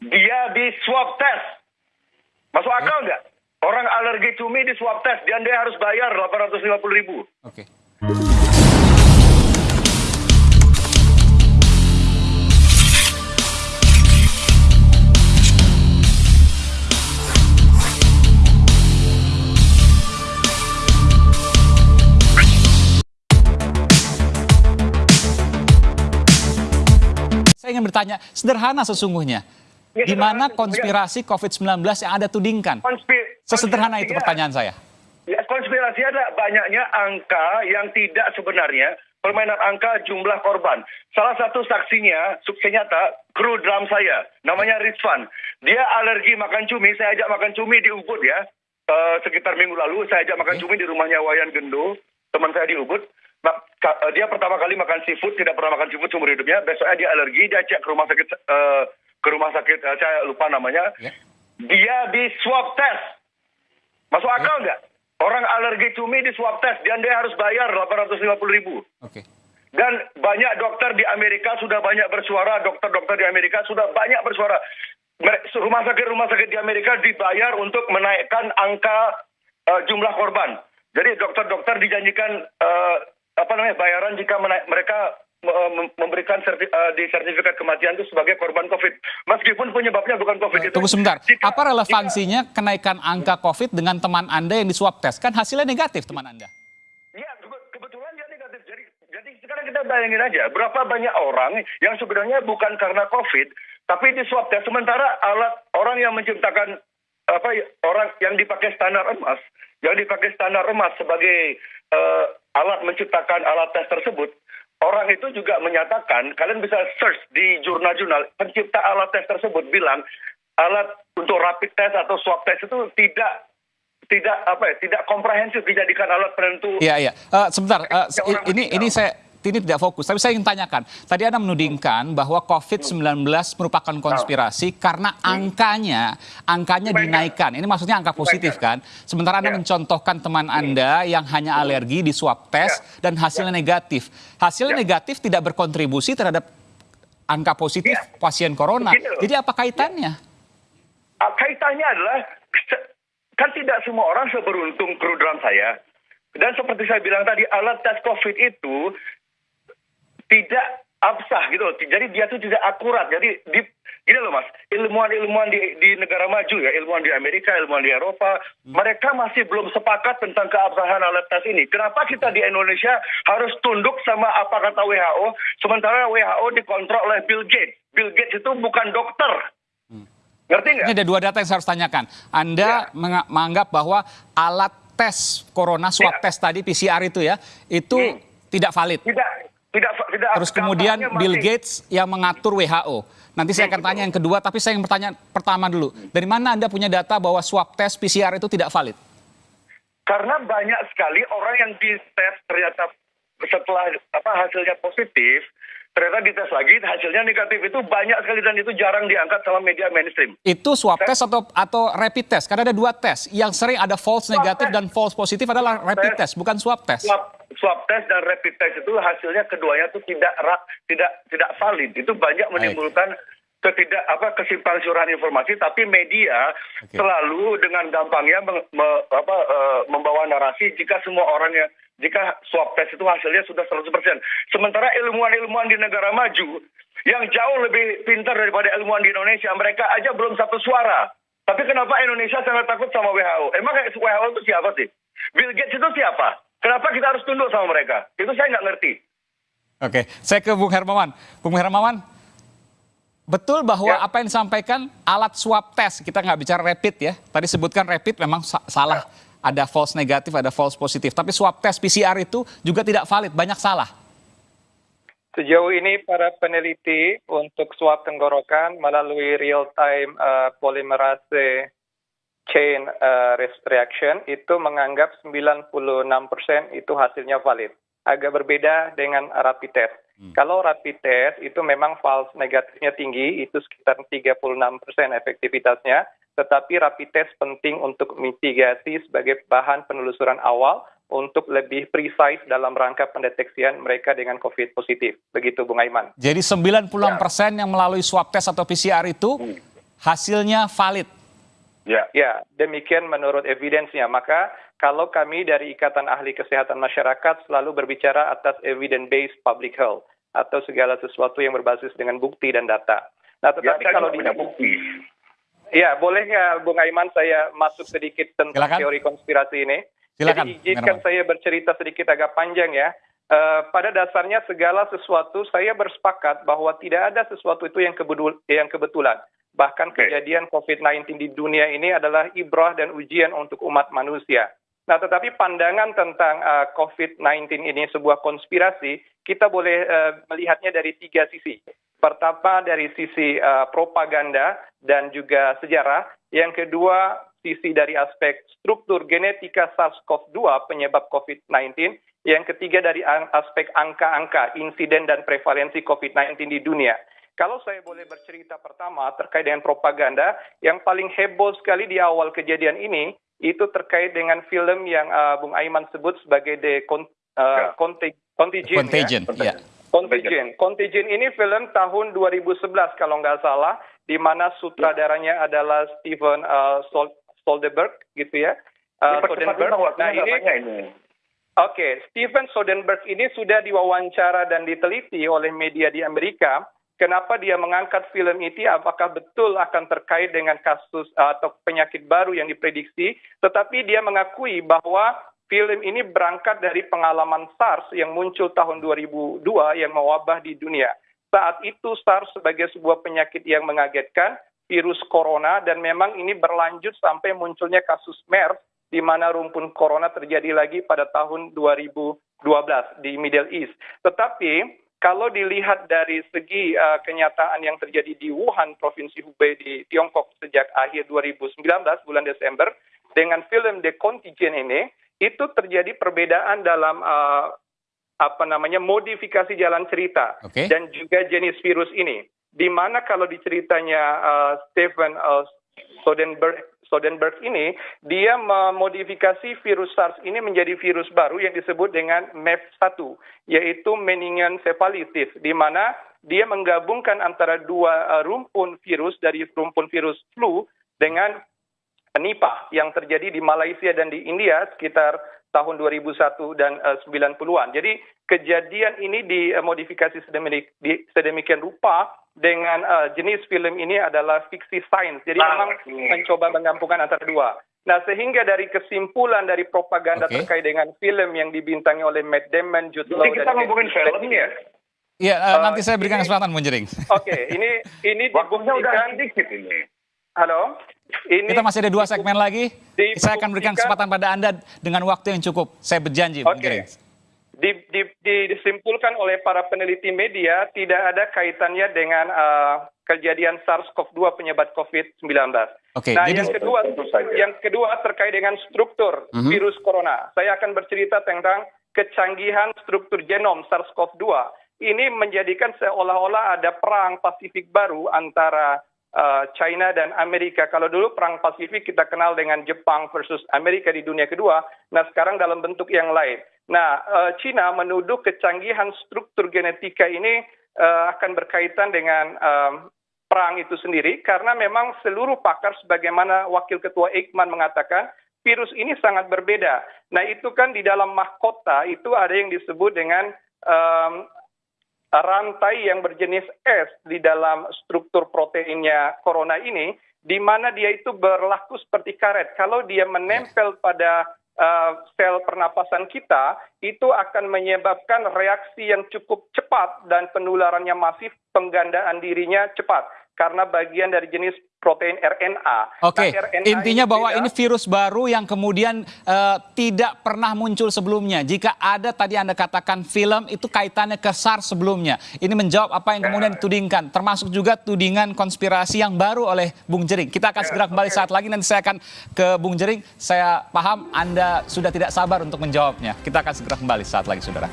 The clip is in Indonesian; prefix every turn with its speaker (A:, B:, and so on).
A: dia di swab test. Masuk akal nggak? Orang alergi cumi di swab test, dan dia harus bayar 850 ribu.
B: Oke. Saya ingin bertanya, sederhana sesungguhnya.
A: Ya,
B: Di mana konspirasi COVID-19 yang Anda tudingkan?
A: Konspi-
B: Sesederhana itu
A: konspirasinya-
B: pertanyaan saya.
A: Ya, konspirasi ada banyaknya angka yang tidak sebenarnya permainan angka jumlah korban. Salah satu saksinya, sukses nyata, kru drum saya, namanya Rizvan. Dia alergi makan cumi, saya ajak makan cumi di Ubud ya. Eh, sekitar minggu lalu saya ajak makan cumi di rumahnya Wayan Gendo, teman saya di Ubud. Eh, dia pertama kali makan seafood, tidak pernah makan seafood seumur hidupnya. Besoknya dia alergi, dia cek ke rumah sakit, eh, ke rumah sakit, eh, saya lupa namanya.
B: Ya.
A: Dia di swab test. Masuk akal nggak? Orang alergi cumi di swab test dan dia harus bayar 850 ribu.
B: Oke.
A: Dan banyak dokter di Amerika sudah banyak bersuara, dokter-dokter di Amerika sudah banyak bersuara. Rumah sakit-rumah sakit di Amerika dibayar untuk menaikkan angka eh, jumlah korban. Jadi dokter-dokter dijanjikan eh, apa namanya bayaran jika mereka memberikan serti, eh, di sertifikat kematian itu sebagai korban COVID. Meskipun penyebabnya bukan COVID itu.
B: Tunggu sebentar.
A: Jika-
B: Apa relevansinya kenaikan angka COVID dengan teman Anda yang di swab test? Kan hasilnya negatif teman Anda.
A: Iya, kebe- kebetulan dia negatif. Jadi, jadi sekarang kita bayangin aja, berapa banyak orang yang sebenarnya bukan karena COVID, tapi di swab test. Sementara alat orang yang menciptakan apa ya, orang yang dipakai standar emas, yang dipakai standar emas sebagai eh, alat menciptakan alat tes tersebut, orang itu juga menyatakan, kalian bisa search di jurnal-jurnal, pencipta alat tes tersebut bilang alat untuk rapid test atau swab test itu tidak tidak apa ya, tidak komprehensif dijadikan alat penentu.
B: Iya, iya. Eh, sebentar,
A: orang
B: ini ini saya ini tidak fokus, tapi saya ingin tanyakan. Tadi Anda menudingkan bahwa COVID-19 merupakan konspirasi karena angkanya angkanya
A: Banyak.
B: dinaikkan. Ini maksudnya angka positif kan? Sementara Anda
A: Ya.
B: mencontohkan teman Anda yang hanya alergi di swab test dan hasilnya negatif. Hasilnya
A: Ya.
B: negatif tidak berkontribusi terhadap angka positif
A: Ya.
B: pasien corona. Jadi apa kaitannya?
A: Ah, kaitannya adalah kan tidak semua orang seberuntung kru drum saya. Dan seperti saya bilang tadi, alat tes COVID itu tidak absah gitu loh. Jadi dia tuh tidak akurat. Jadi di, gini loh mas, ilmuwan-ilmuwan di, di negara maju ya, ilmuwan di Amerika, ilmuwan di Eropa, mereka masih belum sepakat tentang keabsahan alat tes ini. Kenapa kita di Indonesia harus tunduk sama apa kata WHO, sementara WHO dikontrol oleh Bill Gates. Bill Gates itu bukan dokter. Ngerti nggak?
B: Ini ada dua data yang saya harus tanyakan. Anda
A: Ya.
B: menga- menganggap bahwa alat tes corona swab
A: Ya.
B: test tadi PCR itu ya, itu
A: Hmm.
B: tidak valid.
A: tidak tidak tidak
B: Terus kemudian Bill Gates yang mengatur WHO. Nanti saya akan tanya yang kedua, tapi saya ingin bertanya pertama dulu. Dari mana Anda punya data bahwa swab test PCR itu tidak valid?
A: karena banyak sekali orang yang dites ternyata setelah apa hasilnya positif ternyata dites lagi hasilnya negatif itu banyak sekali dan itu jarang diangkat sama media mainstream
B: Itu swab test atau atau rapid test? Karena ada dua tes. Yang sering ada false negatif
A: test.
B: dan false positif adalah rapid test, bukan swab test.
A: swab swab test dan rapid test itu hasilnya keduanya itu tidak tidak tidak valid itu banyak menimbulkan ketidak apa kesimpang siuran informasi tapi media
B: Oke.
A: selalu dengan gampangnya meng- me- apa, eh, membawa narasi jika semua orang yang jika swab test itu hasilnya sudah 100%. Sementara ilmuwan-ilmuwan di negara maju yang jauh lebih pintar daripada ilmuwan di Indonesia, mereka aja belum satu suara. Tapi kenapa Indonesia sangat takut sama WHO? Emang WHO itu siapa sih? Bill Gates itu siapa? Kenapa kita harus tunduk sama mereka? Itu saya nggak ngerti.
B: Oke, saya ke Bung Hermawan. Bung Hermawan, betul bahwa
A: Ya.
B: apa yang disampaikan alat swab test, kita nggak bicara rapid ya. Tadi sebutkan rapid memang sa- salah. Ada false negatif, ada false positif. Tapi swab test PCR itu juga tidak valid, banyak salah.
C: Sejauh ini para peneliti untuk swab tenggorokan melalui real-time uh, polymerase chain uh, reaction itu menganggap 96% itu hasilnya valid. Agak berbeda dengan rapid test. Kalau rapid test itu memang false negatifnya tinggi, itu sekitar 36% efektivitasnya, tetapi rapid test penting untuk mitigasi sebagai bahan penelusuran awal untuk lebih precise dalam rangka pendeteksian mereka dengan COVID positif. Begitu Bung Aiman.
B: Jadi 96% yang melalui swab test atau PCR itu hasilnya valid.
C: Ya. Ya, demikian menurut evidensnya. Maka kalau kami dari Ikatan Ahli Kesehatan Masyarakat selalu berbicara atas evidence-based public health atau segala sesuatu yang berbasis dengan bukti dan data. Nah, tetapi ya, kalau di bukti. Ya, boleh nggak Bung Aiman saya masuk sedikit tentang Silakan. teori konspirasi ini? Silakan. Jadi izinkan saya bercerita sedikit agak panjang ya. Uh, pada dasarnya segala sesuatu saya bersepakat bahwa tidak ada sesuatu itu yang, kebedul yang kebetulan. Bahkan okay. kejadian COVID-19 di dunia ini adalah ibrah dan ujian untuk umat manusia. Nah, tetapi pandangan tentang uh, COVID-19 ini sebuah konspirasi, kita boleh uh, melihatnya dari tiga sisi. Pertama dari sisi uh, propaganda dan juga sejarah. Yang kedua sisi dari aspek struktur genetika SARS-CoV-2 penyebab COVID-19 yang ketiga dari aspek angka-angka insiden dan prevalensi COVID-19 di dunia. Kalau saya boleh bercerita pertama terkait dengan propaganda, yang paling heboh sekali di awal kejadian ini itu terkait dengan film yang uh, Bung Aiman sebut sebagai The Con uh, ya. Contagion.
B: Contagion, ya.
C: Contagion. Contagion ini film tahun 2011 kalau nggak salah, di mana sutradaranya adalah Steven uh, Soderbergh gitu ya. Uh, Soderbergh. Nah ini, ini Oke, okay. Steven Soderbergh ini sudah diwawancara dan diteliti oleh media di Amerika. Kenapa dia mengangkat film itu? Apakah betul akan terkait dengan kasus atau penyakit baru yang diprediksi? Tetapi dia mengakui bahwa film ini berangkat dari pengalaman SARS yang muncul tahun 2002 yang mewabah di dunia. Saat itu SARS sebagai sebuah penyakit yang mengagetkan, virus corona, dan memang ini berlanjut sampai munculnya kasus MERS di mana rumpun corona terjadi lagi pada tahun 2012 di Middle East. Tetapi kalau dilihat dari segi uh, kenyataan yang terjadi di Wuhan, Provinsi Hubei di Tiongkok sejak akhir 2019 bulan Desember dengan film The Contagion ini, itu terjadi perbedaan dalam uh, apa namanya modifikasi jalan cerita okay. dan juga jenis virus ini. Di mana kalau diceritanya uh, Stephen uh, Soderbergh Sodenberg ini, dia memodifikasi virus SARS ini menjadi virus baru yang disebut dengan MEF1, yaitu meningoencephalitis, di mana dia menggabungkan antara dua uh, rumpun virus dari rumpun virus flu dengan Nipah yang terjadi di Malaysia dan di India sekitar tahun 2001 dan uh, 90-an. Jadi kejadian ini dimodifikasi sedemikian rupa dengan uh, jenis film ini adalah fiksi sains. Jadi nah, memang ini. mencoba menggabungkan antara dua. Nah, sehingga dari kesimpulan dari propaganda okay. terkait dengan film yang dibintangi oleh Matt Damon, Jude Law,
A: kita ngomongin film ya?
B: Iya, uh, nanti saya berikan kesempatan Munjering.
C: Oke, okay, ini ini dibuktikan.
A: sedikit ini.
C: Halo.
B: Ini kita masih ada dua segmen lagi. Saya akan berikan kesempatan pada Anda dengan waktu yang cukup. Saya berjanji,
C: okay di, di, di, disimpulkan oleh para peneliti media tidak ada kaitannya dengan uh, kejadian SARS-CoV-2 penyebab COVID-19. Okay, nah, jadi... yang kedua, yang kedua terkait dengan struktur mhm. -huh. virus corona. Saya akan bercerita tentang kecanggihan struktur genom SARS-CoV-2. Ini menjadikan seolah-olah ada perang Pasifik baru antara China dan Amerika. Kalau dulu perang Pasifik kita kenal dengan Jepang versus Amerika di dunia kedua, nah sekarang dalam bentuk yang lain. Nah, uh, China menuduh kecanggihan struktur genetika ini uh, akan berkaitan dengan perang itu sendiri karena memang seluruh pakar sebagaimana Wakil Ketua Eijkman mengatakan virus ini sangat berbeda. Nah, itu kan di dalam mahkota itu ada yang disebut dengan rantai yang berjenis S di dalam struktur proteinnya corona ini, di mana dia itu berlaku seperti karet. Kalau dia menempel pada uh, sel pernapasan kita itu akan menyebabkan reaksi yang cukup cepat dan penularannya masif, penggandaan dirinya cepat karena bagian dari jenis protein RNA.
B: Oke, okay. nah, intinya bahwa tidak, ini virus baru yang kemudian uh, tidak pernah muncul sebelumnya. Jika ada tadi Anda katakan film itu kaitannya ke SARS sebelumnya. Ini menjawab apa yang kemudian ditudingkan, termasuk juga tudingan konspirasi yang baru oleh Bung Jering. Kita akan segera kembali saat lagi, nanti saya akan ke Bung Jering. Saya paham Anda sudah tidak sabar untuk menjawabnya. Kita akan segera kembali saat lagi, Saudara.